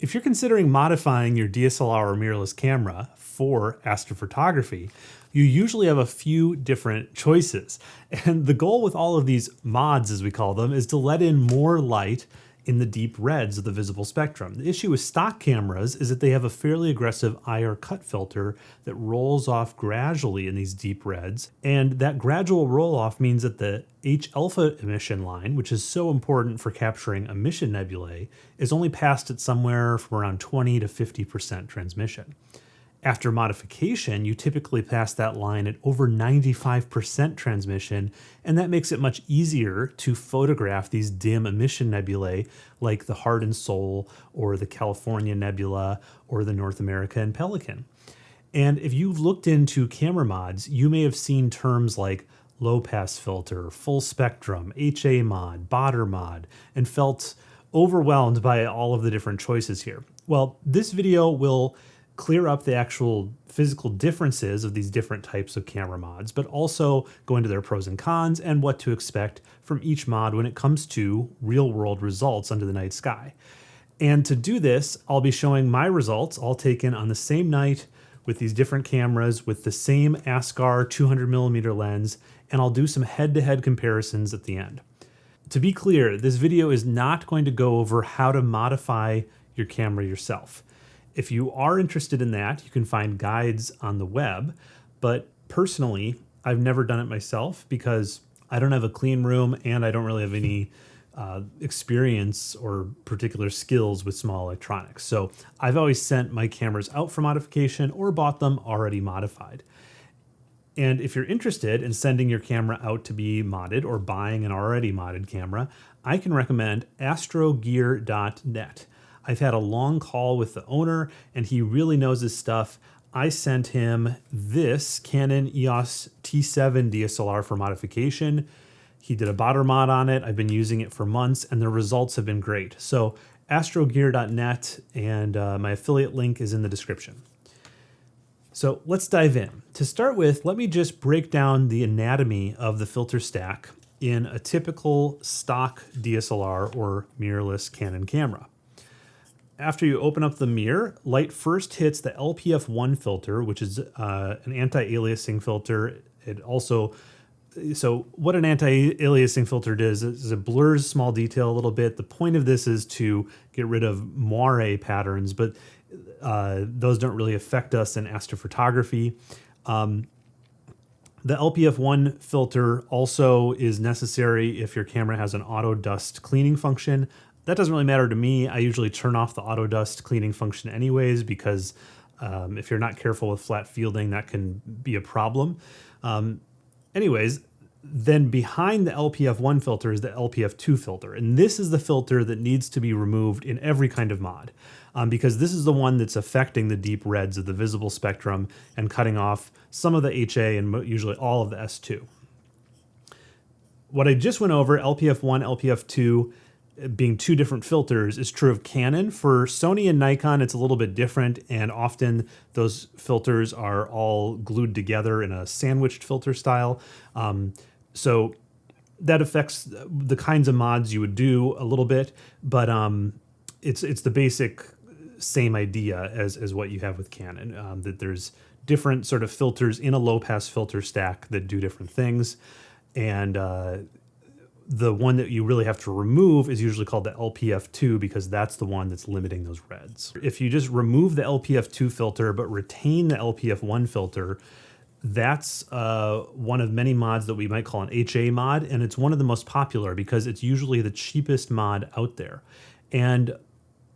If you're considering modifying your DSLR or mirrorless camera for astrophotography, you usually have a few different choices. And the goal with all of these mods, as we call them, is to let in more light in the deep reds of the visible spectrum. The issue with stock cameras is that they have a fairly aggressive IR cut filter that rolls off gradually in these deep reds. And that gradual roll off means that the H alpha emission line, which is so important for capturing emission nebulae, is only passed at somewhere from around 20 to 50% transmission. After modification, you typically pass that line at over 95% transmission, and that makes it much easier to photograph these dim emission nebulae like the Heart and Soul or the California Nebula or the North America and Pelican. And if you've looked into camera mods, you may have seen terms like low pass filter, full spectrum, HA mod, Baader mod, and felt overwhelmed by all of the different choices here. Well, this video will clear up the actual physical differences of these different types of camera mods, but also go into their pros and cons and what to expect from each mod when it comes to real world results under the night sky. And to do this, I'll be showing my results all taken on the same night with these different cameras with the same Askar 200 millimeter lens, and I'll do some head-to-head -head comparisons at the end. To be clear, this video is not going to go over how to modify your camera yourself. If you are interested in that, you can find guides on the web. But personally, I've never done it myself because I don't have a clean room and I don't really have any uh, experience or particular skills with small electronics. So I've always sent my cameras out for modification or bought them already modified. And if you're interested in sending your camera out to be modded or buying an already modded camera, I can recommend astrogear.net. I've had a long call with the owner and he really knows his stuff. I sent him this Canon EOS T7 DSLR for modification. He did a Baader mod on it. I've been using it for months and the results have been great. So astrogear.net and uh, my affiliate link is in the description. So let's dive in. To start with, let me just break down the anatomy of the filter stack in a typical stock DSLR or mirrorless Canon camera after you open up the mirror, light first hits the LPF1 filter, which is uh, an anti-aliasing filter. It also, so what an anti-aliasing filter does is it blurs small detail a little bit. The point of this is to get rid of moire patterns, but uh, those don't really affect us in astrophotography. Um, the LPF1 filter also is necessary if your camera has an auto dust cleaning function. That doesn't really matter to me. I usually turn off the auto dust cleaning function anyways because um, if you're not careful with flat fielding, that can be a problem. Um, anyways, then behind the LPF1 filter is the LPF2 filter. And this is the filter that needs to be removed in every kind of mod um, because this is the one that's affecting the deep reds of the visible spectrum and cutting off some of the HA and usually all of the S2. What I just went over, LPF1, LPF2, being two different filters is true of Canon. For Sony and Nikon, it's a little bit different, and often those filters are all glued together in a sandwiched filter style. Um, so that affects the kinds of mods you would do a little bit, but um, it's it's the basic same idea as as what you have with Canon. Um, that there's different sort of filters in a low pass filter stack that do different things, and uh, the one that you really have to remove is usually called the LPF2 because that's the one that's limiting those reds. If you just remove the LPF2 filter but retain the LPF1 filter, that's uh, one of many mods that we might call an HA mod, and it's one of the most popular because it's usually the cheapest mod out there. And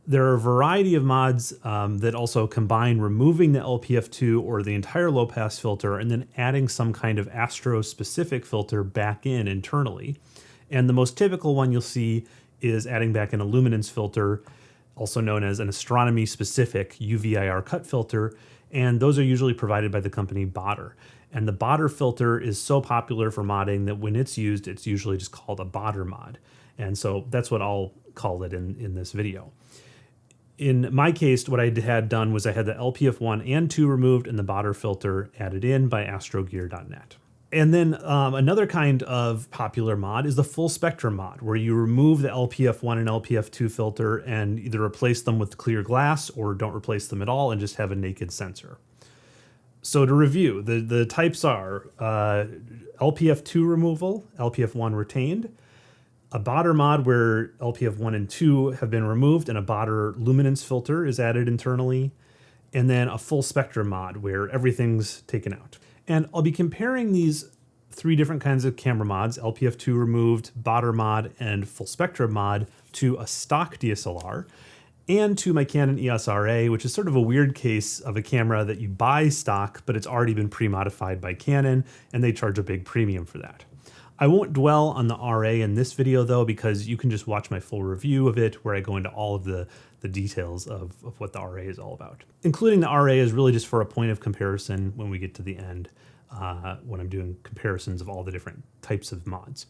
there are a variety of mods um, that also combine removing the LPF2 or the entire low pass filter and then adding some kind of astro specific filter back in internally. And the most typical one you'll see is adding back an illuminance filter, also known as an astronomy specific UVIR cut filter. And those are usually provided by the company Baader. And the Baader filter is so popular for modding that when it's used, it's usually just called a Baader mod. And so that's what I'll call it in, in this video. In my case, what I had done was I had the LPF1 and 2 removed and the Baader filter added in by astrogear.net. And then um, another kind of popular mod is the full spectrum mod, where you remove the LPF1 and LPF2 filter and either replace them with clear glass or don't replace them at all and just have a naked sensor. So to review, the, the types are uh, LPF2 removal, LPF1 retained, a Baader mod where LPF1 and 2 have been removed and a Baader luminance filter is added internally, and then a full spectrum mod where everything's taken out. And I'll be comparing these three different kinds of camera mods, LPF2 removed, Baader mod, and full spectrum mod to a stock DSLR and to my Canon EOS RA, which is sort of a weird case of a camera that you buy stock, but it's already been pre-modified by Canon, and they charge a big premium for that. I won't dwell on the RA in this video though, because you can just watch my full review of it where I go into all of the, the details of, of what the RA is all about. Including the RA is really just for a point of comparison when we get to the end, uh, when I'm doing comparisons of all the different types of mods.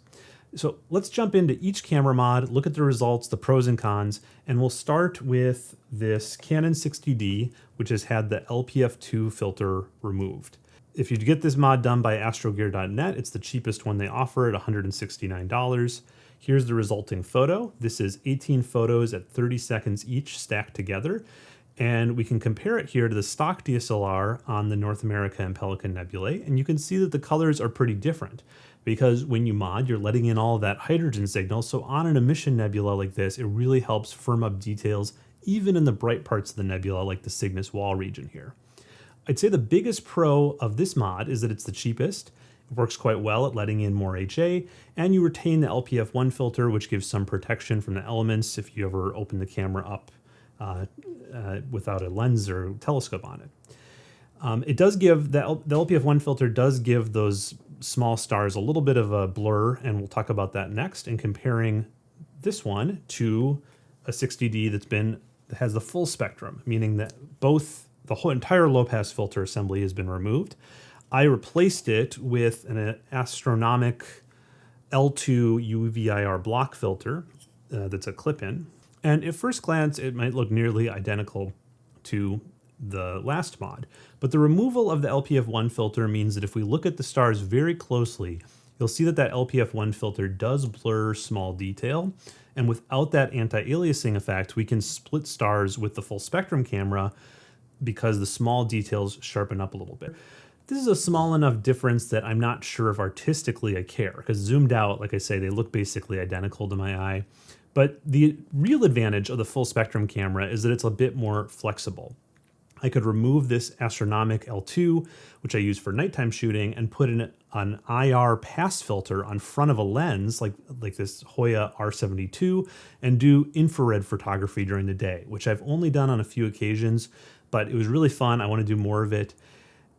So let's jump into each camera mod, look at the results, the pros and cons, and we'll start with this Canon 60D, which has had the LPF2 filter removed. If you get this mod done by astrogear.net, it's the cheapest one they offer at $169. Here's the resulting photo. This is 18 photos at 30 seconds each stacked together. And we can compare it here to the stock DSLR on the North America and Pelican Nebulae. And you can see that the colors are pretty different because when you mod, you're letting in all that hydrogen signal. So on an emission nebula like this, it really helps firm up details, even in the bright parts of the nebula, like the Cygnus wall region here. I'd say the biggest pro of this mod is that it's the cheapest. Works quite well at letting in more HA, and you retain the LPF1 filter, which gives some protection from the elements if you ever open the camera up uh, uh, without a lens or telescope on it. Um, it does give, the, L the LPF1 filter does give those small stars a little bit of a blur, and we'll talk about that next, and comparing this one to a 60D that's been, that has the full spectrum, meaning that both the whole entire low pass filter assembly has been removed. I replaced it with an Astronomik L2 UVIR block filter uh, that's a clip-in. And at first glance, it might look nearly identical to the last mod, but the removal of the LPF1 filter means that if we look at the stars very closely, you'll see that that LPF1 filter does blur small detail. And without that anti-aliasing effect, we can split stars with the full spectrum camera because the small details sharpen up a little bit. This is a small enough difference that I'm not sure if artistically I care, because zoomed out, like I say, they look basically identical to my eye. But the real advantage of the full spectrum camera is that it's a bit more flexible. I could remove this Astronomik L2, which I use for nighttime shooting, and put in an IR pass filter on front of a lens, like, like this Hoya R72, and do infrared photography during the day, which I've only done on a few occasions, but it was really fun. I want to do more of it.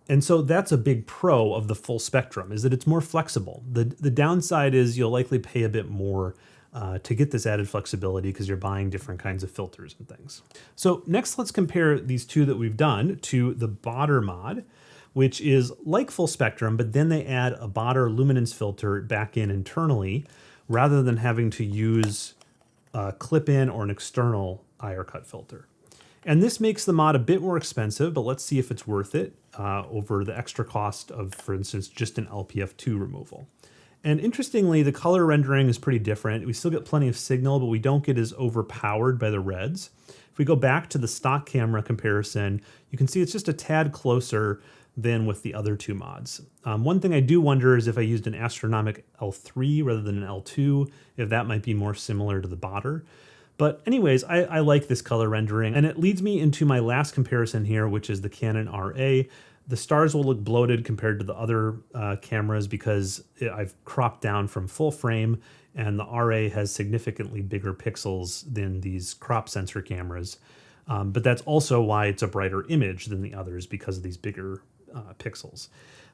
And so that's a big pro of the full spectrum is that it's more flexible. The, the downside is you'll likely pay a bit more uh, to get this added flexibility because you're buying different kinds of filters and things. So next let's compare these two that we've done to the Baader mod, which is like full spectrum, but then they add a Baader luminance filter back in internally rather than having to use a clip-in or an external IR cut filter. And this makes the mod a bit more expensive, but let's see if it's worth it uh, over the extra cost of, for instance, just an LPF2 removal. And interestingly, the color rendering is pretty different. We still get plenty of signal, but we don't get as overpowered by the reds. If we go back to the stock camera comparison, you can see it's just a tad closer than with the other two mods. Um, one thing I do wonder is if I used an Astronomik L3 rather than an L2, if that might be more similar to the Baader. But anyways, I, I, like this color rendering and it leads me into my last comparison here, which is the Canon RA. The stars will look bloated compared to the other uh, cameras because I've cropped down from full frame and the RA has significantly bigger pixels than these crop sensor cameras. Um, but that's also why it's a brighter image than the others because of these bigger uh, pixels.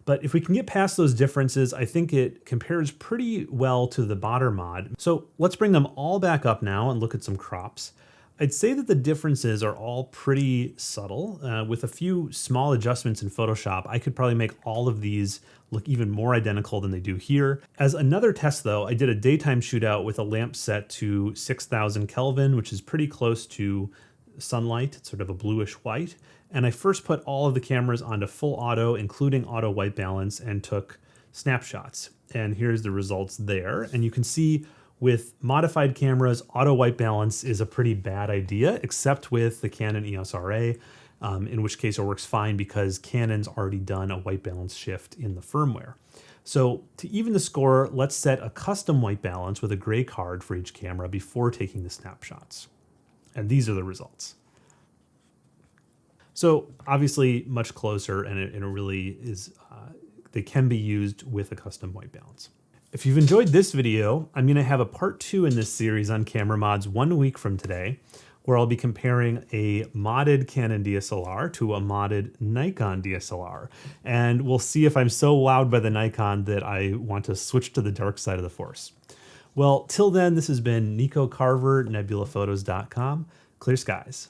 But if we can get past those differences, I think it compares pretty well to the Baader mod. So let's bring them all back up now and look at some crops. I'd say that the differences are all pretty subtle. Uh, with a few small adjustments in Photoshop, I could probably make all of these look even more identical than they do here. As another test though, I did a daytime shootout with a lamp set to 6000 Kelvin, which is pretty close to sunlight. It's sort of a bluish white. And I first put all of the cameras onto full auto, including auto white balance, and took snapshots. And here's the results there. And you can see with modified cameras, auto white balance is a pretty bad idea, except with the Canon EOS RA, um, in which case it works fine because Canon's already done a white balance shift in the firmware. So to even the score, let's set a custom white balance with a gray card for each camera before taking the snapshots. And these are the results. So obviously much closer and it, it really is, uh, they can be used with a custom white balance. If you've enjoyed this video, I'm gonna have a part two in this series on camera mods one week from today, where I'll be comparing a modded Canon DSLR to a modded Nikon DSLR. And we'll see if I'm so wowed by the Nikon that I want to switch to the dark side of the force. Well, till then, this has been Nico Carver, nebulaphotos.com. Clear skies.